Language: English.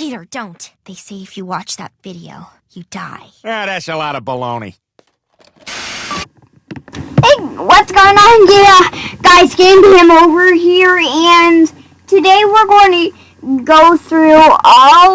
Peter, don't. They say if you watch that video, you die. Yeah, that's a lot of baloney. Hey, what's going on? Yeah, guys, Game him over here, and today we're going to go through all